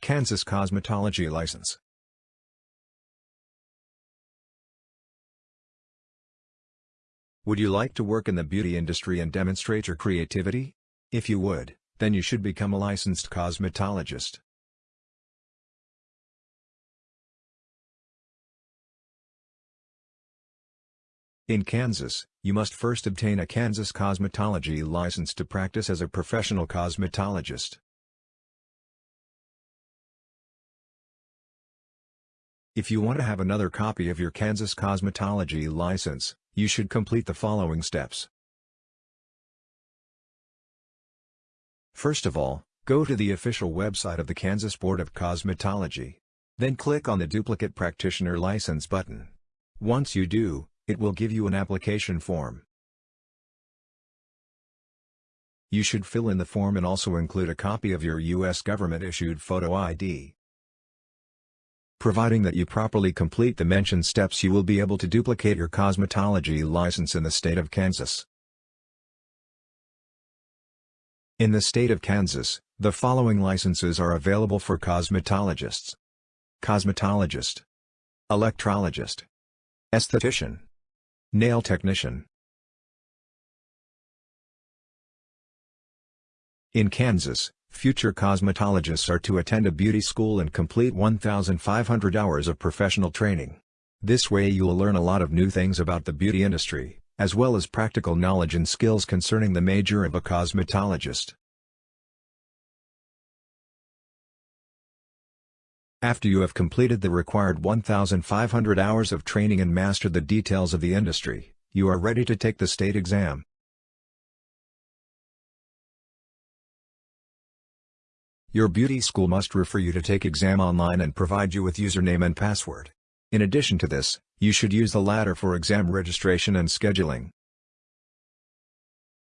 Kansas Cosmetology License Would you like to work in the beauty industry and demonstrate your creativity? If you would, then you should become a licensed cosmetologist. In Kansas, you must first obtain a Kansas cosmetology license to practice as a professional cosmetologist. If you want to have another copy of your Kansas cosmetology license, you should complete the following steps. First of all, go to the official website of the Kansas Board of Cosmetology. Then click on the Duplicate Practitioner License button. Once you do, it will give you an application form. You should fill in the form and also include a copy of your U.S. government-issued photo ID. Providing that you properly complete the mentioned steps you will be able to duplicate your cosmetology license in the state of Kansas. In the state of Kansas, the following licenses are available for cosmetologists. Cosmetologist Electrologist Esthetician Nail technician In Kansas, future cosmetologists are to attend a beauty school and complete 1,500 hours of professional training. This way you will learn a lot of new things about the beauty industry, as well as practical knowledge and skills concerning the major of a cosmetologist. After you have completed the required 1,500 hours of training and mastered the details of the industry, you are ready to take the state exam. Your beauty school must refer you to take exam online and provide you with username and password. In addition to this, you should use the latter for exam registration and scheduling.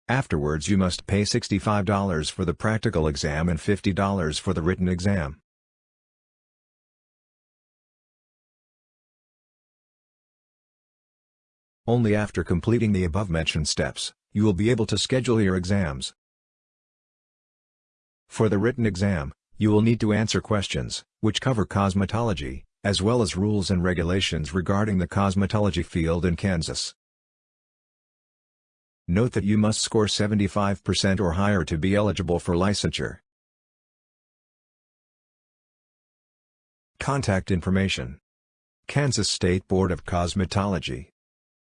Afterwards you must pay $65 for the practical exam and $50 for the written exam. Only after completing the above-mentioned steps, you will be able to schedule your exams. For the written exam, you will need to answer questions, which cover cosmetology, as well as rules and regulations regarding the cosmetology field in Kansas. Note that you must score 75% or higher to be eligible for licensure. Contact information Kansas State Board of Cosmetology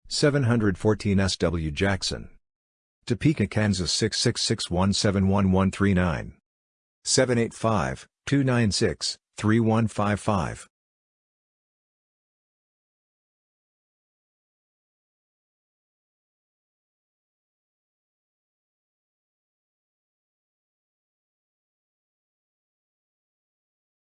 714 SW Jackson. Topeka, Kansas 666171139. 785-296-3155.